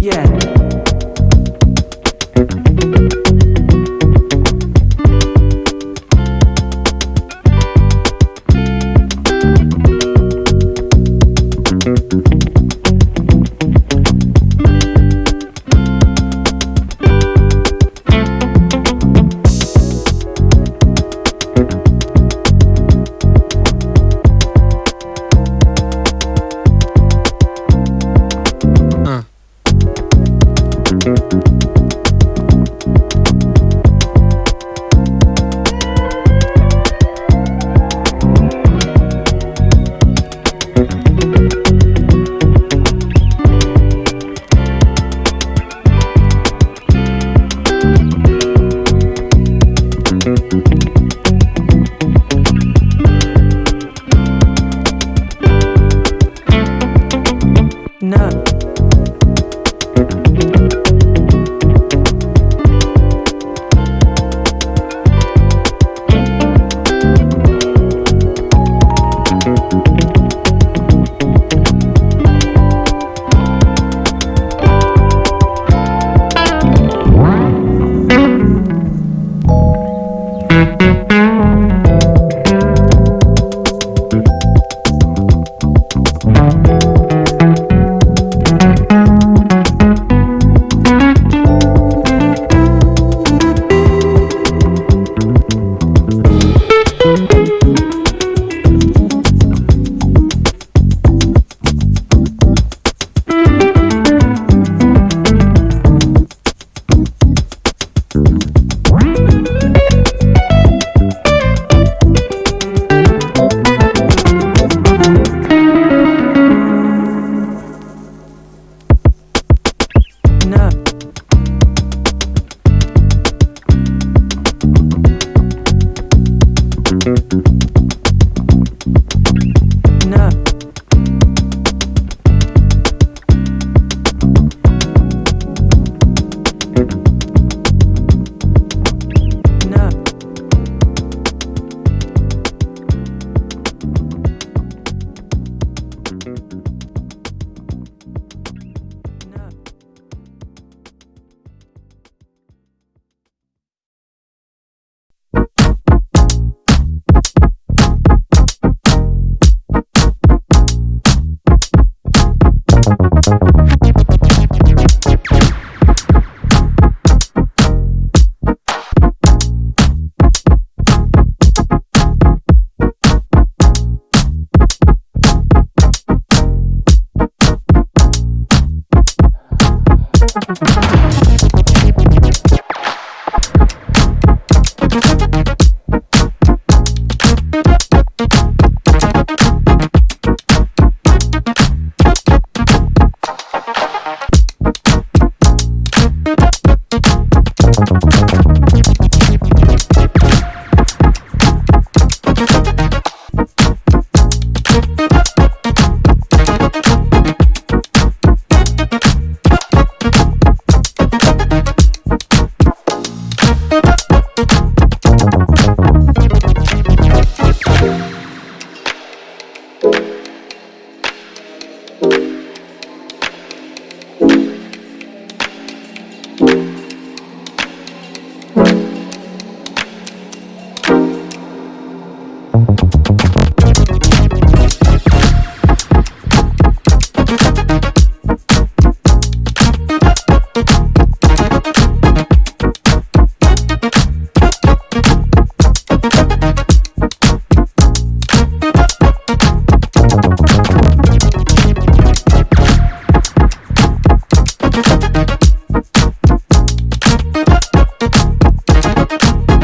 Yeah.